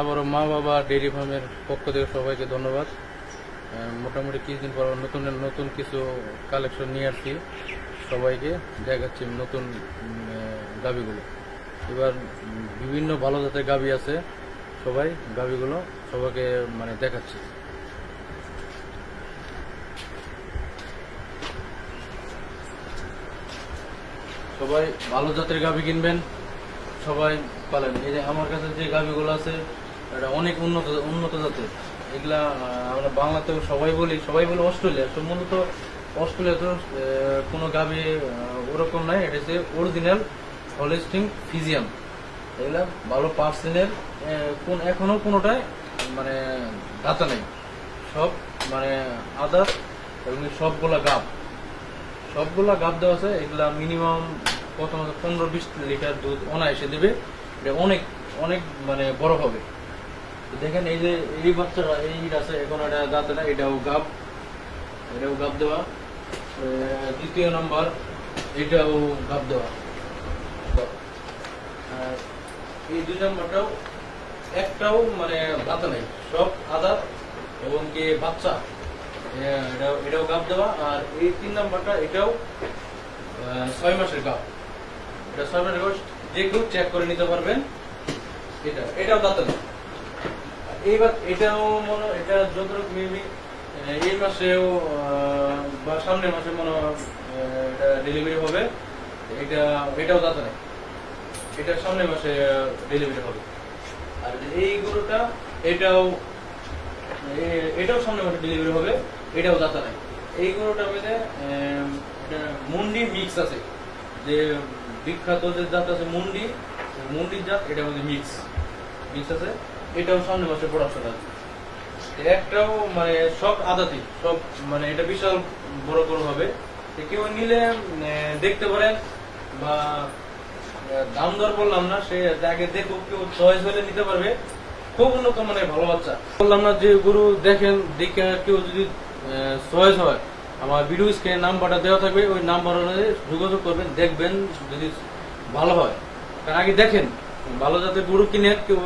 আবারও মা বাবা ডেইরি ফার্মের পক্ষ থেকে সবাইকে ধন্যবাদ। মোটামুটি কিছুদিন পর নতুন নতুন কিছু কালেকশন নিয়ে আসছি সবাইকে, দেখাচ্ছি নতুন গাভিগুলো। এবার বিভিন্ন ভালো জাতের গাভি আছে সবাই, গাভিগুলো সবাইকে মানে দেখাচ্ছি। সবাই ভালো জাতের গাভি কিনবেন, সবাই পালেন। এই যে আমার কাছে যে গাভিগুলো আছে এটা অনেক উন্নত উন্নত জাতের। এগুলা আমরা বাংলাতেও সবাই বলি সবাই বলি অস্ট্রেলিয়া। তো মূলত অস্ট্রেলিয়া তো কোনো গাভি ওরকম নাই। এটা হচ্ছে অরিজিনাল হলিস্টিং ফিজিয়াম এগুলা ভালো পার্সেন্টের কোন, এখনও কোনোটাই মানে দাতা নেই। সব মানে আদার এবং সবগুলা গাব। সবগুলা গাব দেওয়া আছে। এগুলা মিনিমাম প্রথমত পনেরো বিশ লিটার দুধ অনায়াসে দেবে। এটা অনেক অনেক মানে বড় হবে। দেখেন এই যে, এই বাচ্চারা, এই আছে, এখন এটা দাঁতে না এটাও গাব। এটাও গাব দেওয়া। দ্বিতীয় নাম্বার, এটাও গাব দেওয়া। এই দুই নম্বরটাও, একটাও মানে দাঁতে নেই, সব আদার এবং কি বাচ্চা। এটাও এটাও গাপ দেওয়া। আর এই তিন নাম্বারটা, এটাও ছয় মাসের গাপ এটা ছয় মাসের গাপ যে কেউ চেক করে নিতে পারবেন। এটা, এটাও দাঁতে না এইবার এটাও মনে এটা যতটুকু মেবি এই মাসেও বা সামনের মাসে মনে এটা ডেলিভারি হবে। এটা এটাও দাঁতে নেই। এটা সামনের মাসে ডেলিভারি হবে। আর এই গরুটা, এটাও এটাও সামনে মাসে ডেলিভারি হবে, এটাও দাতা নাই। এই গরুটার মধ্যে এটা মুন্ডি মিক্স আছে। যে বিখ্যাত যে জাত আছে মুন্ডি, মুন্ডির জাত, এটার মধ্যে মিক্স মিক্স আছে। এটাও সামনে মাসে প্রোডাকশন আছে। একটাও মানে সব আদাতি, সব মানে এটা বিশাল বড় বড় হবে। কেউ নিলে দেখতে পারেন বা দাম দর বললাম না, সে আগে দেখুক, কেউ চয়েস হলে নিতে পারবে। খুব উন্নত মানে ভালো বাচ্চা। বললাম না যে গরু দেখেন, দেখে কেউ যদি চয়েস হয়, আমার ভিডিও স্ক্রিনে নাম্বারটা দেওয়া থাকবে, ওই নাম্বার যোগাযোগ করবেন, দেখবেন যদি ভালো হয়। কারণ আগে দেখেন, ভালো জাতের গরু কিনে কেউ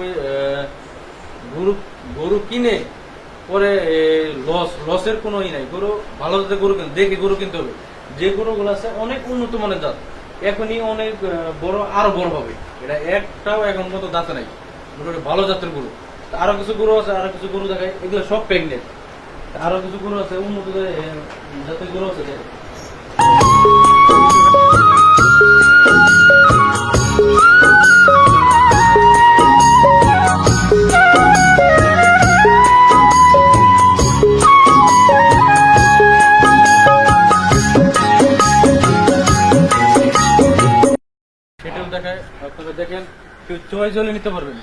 গরু কিনে, পরে লস লসের কোনো ই নাই। গরু ভালো জাতের গরু কিনে দেখে গরু কিনতে হবে। যে গরুগুলো আছে, অনেক উন্নত মানের জাত। এখনই অনেক বড়, আরও বড় হবে। এটা একটাও এখন মতো দাঁতে নাই। ভালো জাতের গরু। আরও কিছু গরু আছে, আরও কিছু গরু দেখায়। এগুলো সব প্রেগনেন্ট আরও কিছু গরু আছে, উন্নত জাতের গরু আছে দেখেন, কেউ চয়েস হলে নিতে পারবেন।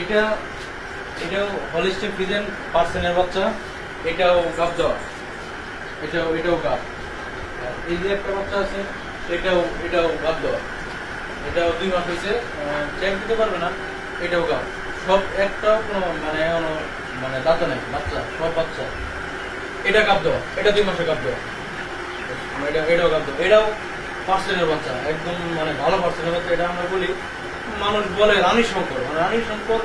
এটা, এটাও হলিস্টিক ফ্রিজেন পার্সেনের বাচ্চা, এটাও গাপ দেওয়া। এটাও এটাও গাপ এই যে একটা বাচ্চা আছে এটাও এটাও গাপ দেওয়া। এটাও দুই মাস হয়েছে চেক দিতে পারবে না, এটাও গাপ সব একটাও কোনো মানে মানে দাঁত নেই, বাচ্চা, সব বাচ্চা। এটা গাপ দেওয়া, এটা দুই মাসে গাপ দেওয়া। এটা এটাও গাব দেওয়া। এটাও পার্সেন্টের বাচ্চা, একদম মানে ভালো পার্সেন্টের বাচ্চা, এটা আমরা বলি মানুষ বলে রানী শঙ্কর। মানে রানী শঙ্কর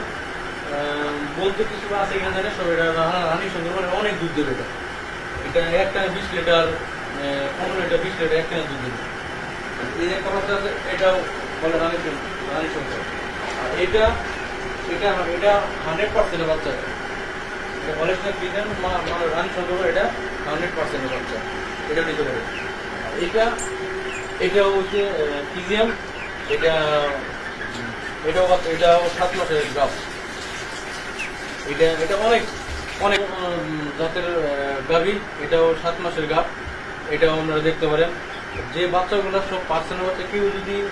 বলতে কিছু আছে কিনা জানে সব এটা রানী শঙ্কর মানে অনেক দুধ দেবে এটা। এটা একটা বিশ লিটার পনেরো লিটার, বিশ লিটার একটা দুধ দেবে। এই একটা বাচ্চা আছে, এটাও বলে রানী শঙ্কর রানী শঙ্কর। আর এটা এটা এটা হান্ড্রেড পার্সেন্টের বাচ্চা। এটা হান্ড্রেড এটা নিতে এটা এটা এটা বাচ্চা- এটাও সাত মাসের এটা এটা অনেক অনেক জাতের এটাও সাত মাসের গাভ। এটাও আপনারা দেখতে পারেন। যে বাচ্চাগুলো সব পার্সেন্ট বাচ্চা, কেউ যদি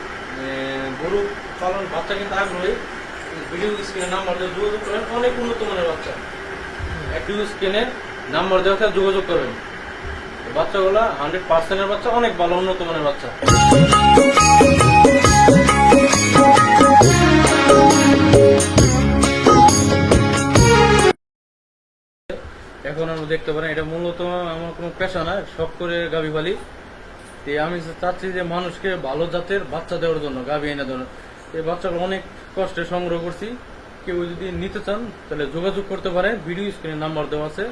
গরু পালন, বাচ্চা কিন্তু আগ্রহী ভিডিও স্ক্রিনে নাম্বার যোগাযোগ করেন, অনেক উন্নত মানের বাচ্চা। একটু স্ক্রিনে নাম্বার দেওয়া থাকে যোগাযোগ করবেন। বাচ্চাগুলো হান্ড্রেড পার্সেন্টের বাচ্চা, অনেক ভালো, উন্নত মানের বাচ্চা। এখন আমরা দেখতে পারেন, এটা মূলত আমার কোনো পেশা না, শখ করে গাভি পালি আমি চাচ্ছি যে মানুষকে ভালো জাতের বাচ্চা দেওয়ার জন্য গাভি এনে দেওয়ার। এই বাচ্চাগুলো অনেক কষ্টে সংগ্রহ করছি। কেউ যদি নিতে চান, তাহলে যোগাযোগ করতে পারে। ভিডিও স্ক্রিনে নাম্বার দেওয়া আছে।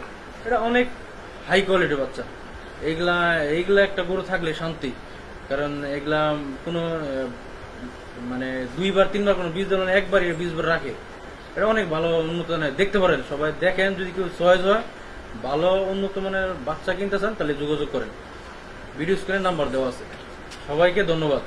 এটা অনেক হাই কোয়ালিটির বাচ্চা। এইগুলা এইগুলা একটা গরু থাকলে শান্তি। কারণ এগুলা কোনো মানে দুইবার, তিনবার কোনো বীজ দেওয়া একবারই বীজবার রাখে। এটা অনেক ভালো উন্নত মানের। দেখতে পারেন, সবাই দেখেন, যদি কেউ চয়েস হয়, ভালো উন্নত মানের বাচ্চা কিনতে চান, তাহলে যোগাযোগ করেন। ভিডিও স্ক্রিনে নাম্বার দেওয়া আছে। সবাইকে ধন্যবাদ।